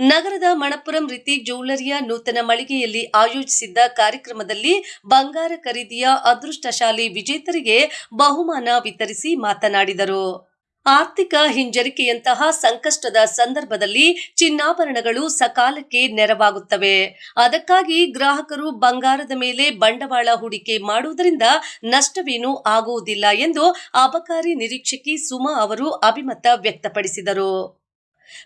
ನಗರದ ಮಣಪುರಂ ರೀತಿ ಜ್ಯುವೆಲರಿಯ ನೂತನ ಮಳಿಗೆಯಲ್ಲಿ ಆಯೋಜಿಸಿದ್ದ ಕಾರ್ಯಕ್ರಮದಲ್ಲಿ ಬಂಗಾರ ಖರೀದಿಯ ಅದೃಷ್ಟಶಾಲಿ ವಿಜೇತರಿಗೆ ಬಹುಮಾನ ವಿತರಿಸಿ ಮಾತನಾಡಿದರು. ಆರ್ಥಿಕ ಹಿಂಜರಿಕೆಯಂತಹ ಸಂಕಷ್ಟದ ಸಂದರ್ಭದಲ್ಲಿ ಚಿನ್ನಾಭರಣಗಳು ಸಕಾಲಕ್ಕೆ ನೆರವಾಗುತ್ತವೆ. ಅದಕ್ಕಾಗಿ ಗ್ರಾಹಕರು ಬಂಗಾರದ ಮೇಲೆ ಬಂಡವಾಳ ಹೂಡಿಕೆ ಮಾಡುವುದರಿಂದ ನಷ್ಟವೇನೂ ಆಗುವುದಿಲ್ಲ ಎಂದು ಅಬಕಾರಿ ನಿರೀಕ್ಷಕಿ ಸುಮಾ ಅವರು ಅಭಿಮತ ವ್ಯಕ್ತಪಡಿಸಿದರು.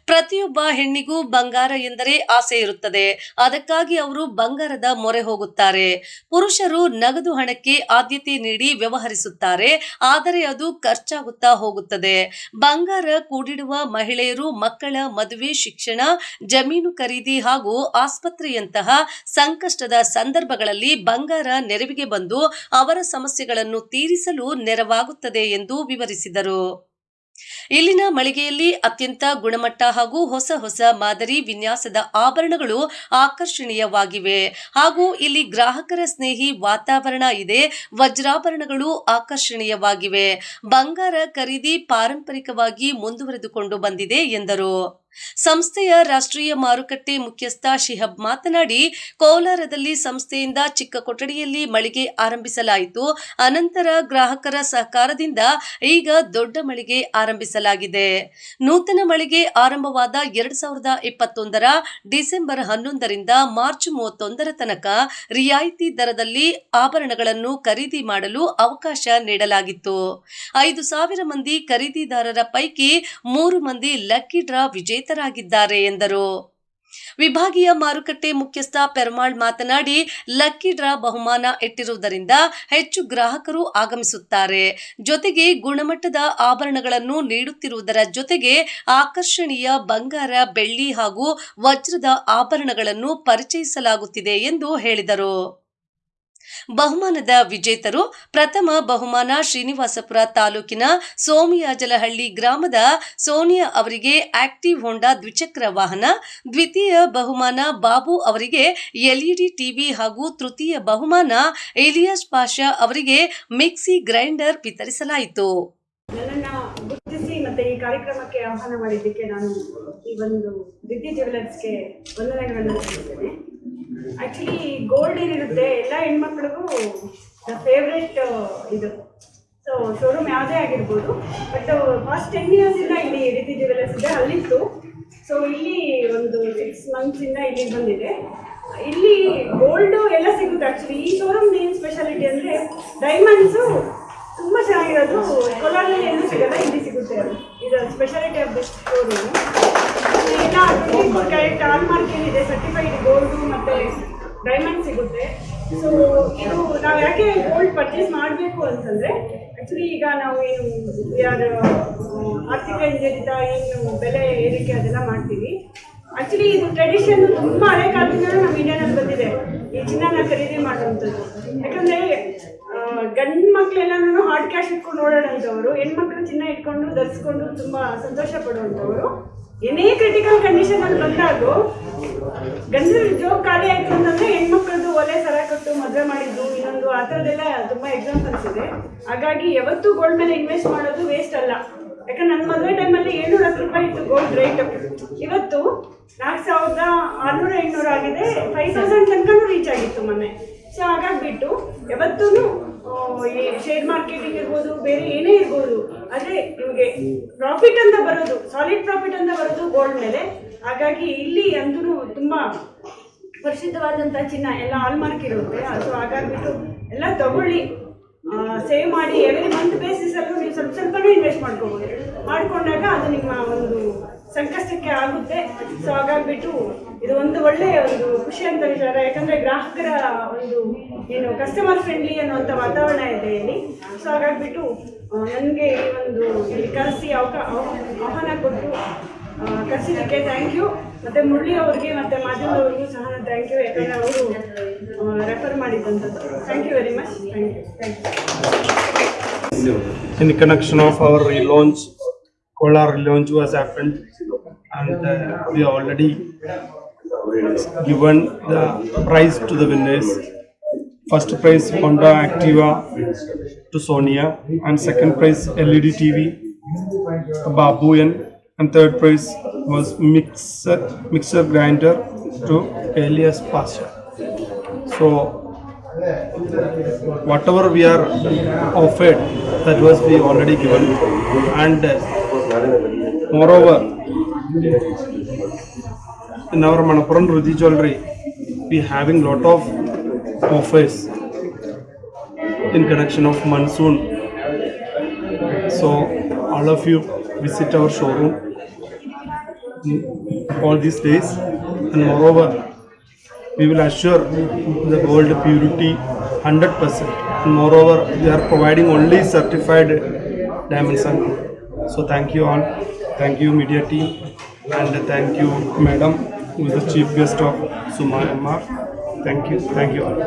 ಪ್ರತಿಯೊಬ್ಬ ಹೆಣ್ಣಿಗೂ ಬಂಗಾರ ಎಂದರೆ ಆಸೆ ಇರುತ್ತದೆ. ಅದಕ್ಕಾಗಿ ಅವರು ಬಂಗಾರದ ಮೊರೆ ಹೋಗುತ್ತಾರೆ. ಪುರುಷರು ನಗದು ಹಣಕ್ಕೆ ಆದ್ಯತೆ ನೀಡಿ ವ್ಯವಹರಿಸುತ್ತಾರೆ. ಆದರೆ ಅದು ಖರ್ಚಾಗುತ್ತಾ ಹೋಗುತ್ತದೆ. ಬಂಗಾರ ಕೂಡಿಡುವ ಮಹಿಳೆಯರು ಮಕ್ಕಳ ಮದುವೆ, ಶಿಕ್ಷಣ, ಜಮೀನು ಖರೀದಿ ಹಾಗೂ ಆಸ್ಪತ್ರೆಯಂತಹ ಸಂಕಷ್ಟದ ಸಂದರ್ಭಗಳಲ್ಲಿ ಬಂಗಾರ ನೆರವಿಗೆ ಬಂದು ಅವರ ಸಮಸ್ಯೆಗಳನ್ನು ತೀರಿಸಲು ನೆರವಾಗುತ್ತದೆ ಎಂದು ವಿವರಿಸಿದರು. ಇಲ್ಲಿನ ಮಳಿಗೆಯಲ್ಲಿ ಅತ್ಯಂತ ಗುಣಮಟ್ಟ ಹಾಗೂ ಹೊಸ ಹೊಸ ಮಾದರಿ ವಿನ್ಯಾಸದ ಆಭರಣಗಳು ಆಕರ್ಷಣೀಯವಾಗಿವೆ. ಹಾಗೂ ಇಲ್ಲಿ ಗ್ರಾಹಕರ ಸ್ನೇಹಿ ವಾತಾವರಣ ಇದೆ. ವಜ್ರಾಭರಣಗಳು ಆಕರ್ಷಣೀಯವಾಗಿವೆ. ಬಂಗಾರ ಖರೀದಿ ಪಾರಂಪರಿಕವಾಗಿ ಮುಂದುವರೆದುಕೊಂಡು ಬಂದಿದೆ ಎಂದರು. ಸಂಸ್ಥೆಯ ರಾಷ್ಟ್ರೀಯ ಮಾರುಕಟ್ಟೆ ಮುಖ್ಯಸ್ಥ ಶಿಹಬ್ ಮಾತನಾಡಿ, ಕೋಲಾರದಲ್ಲಿ ಸಂಸ್ಥೆಯಿಂದ ಚಿಕ್ಕ ಕೊಠಡಿಯಲ್ಲಿ ಮಳಿಗೆ ಆರಂಭಿಸಲಾಯಿತು. ಅನಂತರ ಗ್ರಾಹಕರ ಸಹಕಾರದಿಂದ ಈಗ ದೊಡ್ಡ ಮಳಿಗೆ ಆರಂಭಿಸಲಾಗಿದೆ. ನೂತನ ಮಳಿಗೆ ಆರಂಭವಾದ ಎರಡ್ ಸಾವಿರದ ಇಪ್ಪತ್ತೊಂದರ ಡಿಸೆಂಬರ್ ಹನ್ನೊಂದರಿಂದ ಮಾರ್ಚ್ ಮೂವತ್ತೊಂದರ ತನಕ ರಿಯಾಯಿತಿ ದರದಲ್ಲಿ ಆಭರಣಗಳನ್ನು ಖರೀದಿ ಮಾಡಲು ಅವಕಾಶ ನೀಡಲಾಗಿತ್ತು. ಐದು ಸಾವಿರ ಮಂದಿ ಖರೀದಿದಾರರ ಪೈಕಿ ಮೂರು ಮಂದಿ ಲಕ್ಕಿ ಡ್ರಾ ವಿಜೇತರಾಗಿದ್ದಾರೆ ಎಂದರು. ವಿಭಾಗೀಯ ಮಾರುಕಟ್ಟೆ ಮುಖ್ಯಸ್ಥ ಪೆರ್ಮಾಳ್ ಮಾತನಾಡಿ, ಲಕ್ಕಿ ಡ್ರಾ ಬಹುಮಾನ ಇಟ್ಟಿರುವುದರಿಂದ ಹೆಚ್ಚು ಗ್ರಾಹಕರು ಆಗಮಿಸುತ್ತಾರೆ. ಜೊತೆಗೆ ಗುಣಮಟ್ಟದ ಆಭರಣಗಳನ್ನು ನೀಡುತ್ತಿರುವುದರ ಜೊತೆಗೆ ಆಕರ್ಷಣೀಯ ಬಂಗಾರ, ಬೆಳ್ಳಿ ಹಾಗೂ ವಜ್ರದ ಆಭರಣಗಳನ್ನು ಪರಿಚಯಿಸಲಾಗುತ್ತಿದೆ ಎಂದು ಹೇಳಿದರು. ಬಹುಮಾನದ ವಿಜೇತರು ಪ್ರಥಮ ಬಹುಮಾನ ಶ್ರೀನಿವಾಸಪುರ ತಾಲೂಕಿನ ಸೋಮಿಯಾಜಲಹಳ್ಳಿ ಗ್ರಾಮದ ಸೋನಿಯಾ ಅವರಿಗೆ ಆಕ್ಟಿವ್ ಹೋಂಡಾ ದ್ವಿಚಕ್ರ ವಾಹನ, ದ್ವಿತೀಯ ಬಹುಮಾನ ಬಾಬು ಅವರಿಗೆ ಎಲ್ಇಡಿ ಟಿವಿ ಹಾಗೂ ತೃತೀಯ ಬಹುಮಾನ ಇಲಿಯಾಸ್ ಪಾಷಾ ಅವರಿಗೆ ಮಿಕ್ಸಿ ಗ್ರೈಂಡರ್ ವಿತರಿಸಲಾಯಿತು. ಆಹ್ವಾನ ಮಾಡಿದ್ದಕ್ಕೆ ನಾನು ಈ ಒಂದು ದಿತಿ ಜ್ಯುವೆಲರ್ಸ್ಗೆ ವಂದನೆಗಳನ್ನು ಆ್ಯಕ್ಚುಲಿ ಗೋಲ್ಡ್ ಏನಿರುತ್ತೆ, ಎಲ್ಲ ಹೆಣ್ಮಕ್ಳಿಗೂ ದ ಫೇವ್ರೆಟ್ ಇದು. ಸೊ ಶೋರೂಮ್ ಯಾವುದೇ ಆಗಿರ್ಬೋದು ಬಟ್ ಫಸ್ಟ್ ಟೆನ್ ಇಯರ್ಸಿಂದ ಇಲ್ಲಿ ದಿತಿ ಸಿದ್ಧ ಇದೆ ಅಲ್ಲಿತ್ತು. ಸೊ ಇಲ್ಲಿ ಒಂದು ಸಿಕ್ಸ್ ಇಂದ ಇಲ್ಲಿ ಬಂದಿದೆ. ಇಲ್ಲಿ ಗೋಲ್ಡು ಎಲ್ಲ ಸಿಗುತ್ತೆ ಆ್ಯಕ್ಚುಲಿ ಈ ಶೋರೂಮ್ ಏನು ಸ್ಪೆಷಾಲಿಟಿ ಅಂದರೆ ಡೈಮಂಡ್ಸು ತುಂಬ ಚೆನ್ನಾಗಿರೋದು ಕೋಲಾರಲ್ಲಿ ಏನು ಸಿಗಲ್ಲ, ಇಲ್ಲಿ ಸಿಗುತ್ತೆ ಇದು ಸ್ಪೆಷಾಲಿಟಿ ಆಫ್ ದಿಸ್ ಶೋರೂಮ್ ಎಲ್ಲ twenty four carat hallmark ಏನಿದೆ ಸರ್ಟಿಫೈಡ್ ಗೋಲ್ಡು ಮತ್ತು ಡೈಮಂಡ್ ಸಿಗುತ್ತೆ. ಸೊ ಇದು ನಾವು ಯಾಕೆ ಗೋಲ್ಡ್ ಪರ್ಚೇಸ್ ಮಾಡಬೇಕು ಅಂತಂದರೆ ಆ್ಯಕ್ಚುಲಿ ಈಗ ನಾವು ಏನು ಯಾರು ಆರ್ಥಿಕ ಹಿಂಜರಿತ ಏನು ಬೆಲೆ ಏರಿಕೆ ಅದೆಲ್ಲ ಮಾಡ್ತೀವಿ. ಆ್ಯಕ್ಚುಲಿ ಇದು ಟ್ರೆಡಿಷನ್ ತುಂಬ ಹಳೆ ಕಾಲದಿಂದ ನಮ್ಮ ಇಂಡಿಯಾನಲ್ಲಿ ಬಂದಿದೆ. ಈ ಚಿನ್ನನ ಖರೀದಿ ಮಾಡುವಂಥದ್ದು. ಯಾಕಂದರೆ ಗಂಡು ಮಕ್ಕಳೆಲ್ಲನೂ ಹಾರ್ಡ್ ಕ್ಯಾಶ್ ಇಟ್ಕೊಂಡು ಓಡಾಡೋಂಥವ್ರು, ಹೆಣ್ಮಕ್ಳು ಚಿನ್ನ ಇಟ್ಕೊಂಡು ಧರಿಸ್ಕೊಂಡು ತುಂಬ ಸಂತೋಷ ಪಡುವಂಥವ್ರು. ಏನೇ ಕಂಡೀಷನ್ ಅಲ್ಲಿ ಬಂದಾಗ ಗಂಡ ಜೋಬ್ ಖಾಲಿ ಆಯ್ತು ಅಂತಂದ್ರೆ ಹೆಣ್ಮಕ್ಳದ್ದು ಒಲೆ ಸರ ಕೊಟ್ಟು, ಮದುವೆ ಮಾಡಿದ್ದು, ಇನ್ನೊಂದು ಆ ಥರದ್ದೆಲ್ಲ ತುಂಬಾ ಎಕ್ಸಾಂಪಲ್ಸ್ ಇದೆ. ಹಾಗಾಗಿ ಯಾವತ್ತೂ ಗೋಲ್ಡ್ ಮೇಲೆ ಇನ್ವೆಸ್ಟ್ ಮಾಡೋದು ವೇಸ್ಟ್ ಅಲ್ಲ. ಯಾಕಂದ್ರೆ ನನ್ನ ಮದುವೆ ಟೈಮಲ್ಲಿ ಏಳ್ನೂರ ಹತ್ತು ರೂಪಾಯಿ ಇತ್ತು ಗೋಲ್ಡ್ ರೇಟ್ ಇವತ್ತು ನಾಲ್ಕು ಸಾವಿರದ ಆರುನೂರ ಎಂಟುನೂರು ಆಗಿದೆ. ಫೈವ್ ತೌಸಂಡ್ ತನಕನೂ ರೀಚ್ ಆಗಿತ್ತು ಮೊನ್ನೆ. ಸೊ ಹಾಗಾಗ್ಬಿಟ್ಟು ಯಾವತ್ತೂ ಈ ಶೇರ್ ಮಾರ್ಕೆಟಿಂಗ್ ಇರ್ಬೋದು, ಬೇರೆ ಏನೇ ಇರ್ಬೋದು ಆದರೆ ನಿಮಗೆ ಪ್ರಾಫಿಟ್ ಅಂತ ಬರೋದು ಸಾಲಿಡ್ ಪ್ರಾಫಿಟ್ ಅಂತ ಬರೋದು ಗೋಲ್ಡ್ ಮೇಲೆ. ಹಾಗಾಗಿ ಇಲ್ಲಿ ಅಂತೂ ತುಂಬಾ ಪರಿಶುದ್ಧವಾದಂಥ ಚಿನ್ನ ಎಲ್ಲ ಹಾಲ್ಮಾರ್ಕ್ ಇರುತ್ತೆ. ಸೊ ಹಾಗಾಗ್ಬಿಟ್ಟು ಎಲ್ಲ ತಗೊಳ್ಳಿ. ಸೇವ್ ಮಾಡಿ ಎವ್ರಿ ಮಂತ್ ಬೇಸಿಸಲ್ಲೂ ನೀವು ಸ್ವಲ್ಪ ಸ್ವಲ್ಪನೇ ಇನ್ವೆಸ್ಟ್ ಮಾಡ್ಕೋಬೋದು. ಮಾಡಿಕೊಂಡಾಗ ಅದು ನಿಮ್ಮ ಒಂದು ಸಂಕಷ್ಟಕ್ಕೆ ಆಗುತ್ತೆ. ಸೊ ಹಾಗಾಗ್ಬಿಟ್ಟು ಇದು ಒಂದು ಒಳ್ಳೆಯ ಒಂದು ಖುಷಿ ಅಂತ ವಿಚಾರ ಯಾಕಂದರೆ ಗ್ರಾಹಕರ ಒಂದು ಏನು ಕಸ್ಟಮರ್ ಫ್ರೆಂಡ್ಲಿ ಅನ್ನುವಂಥ ವಾತಾವರಣ ಇದೆ ಇಲ್ಲಿ. ಸೊ ಹಾಗಾಗ್ಬಿಟ್ಟು ನನಗೆ ಈ ಒಂದು ಇಲ್ಲಿ ಕರೆಸಿ ಅವಕಾ ಆಹ್ವಾನ ಕೊಟ್ಟು ಕರೆಸಿದ್ದಕ್ಕೆ ಥ್ಯಾಂಕ್ ಯು ಮತ್ತು ಮುರಳಿ ಅವ್ರಿಗೆ, ಮತ್ತು ಮಾಧ್ಯಮದವ್ರಿಗೂ ಸಹ ಥ್ಯಾಂಕ್ ಯು ಯಾಕಂದರೆ ಅವರು refer ಮಾಡಿದ್ದಂಥದ್ದು thank you very much thank you thank you in connection of our launch Kolar relaunch was happened. And uh, we already given the prize to the winners. First prize Honda Activa to Sonia and second prize LED TV to Babu and, and third prize was mixer mixer grinder to Elias Pasha. So whatever we are offered, that was we already given, and uh, moreover, in our Manapuram Ruji Jewelry, we having lot of offers in connection of monsoon. So all of you visit our showroom all these days, and moreover, we will assure the gold purity 100%. And moreover, we are providing only certified diamonds. So thank you all. Thank you media team and thank you madam who is the chief guest of Suma MR. Thank you. Thank you all.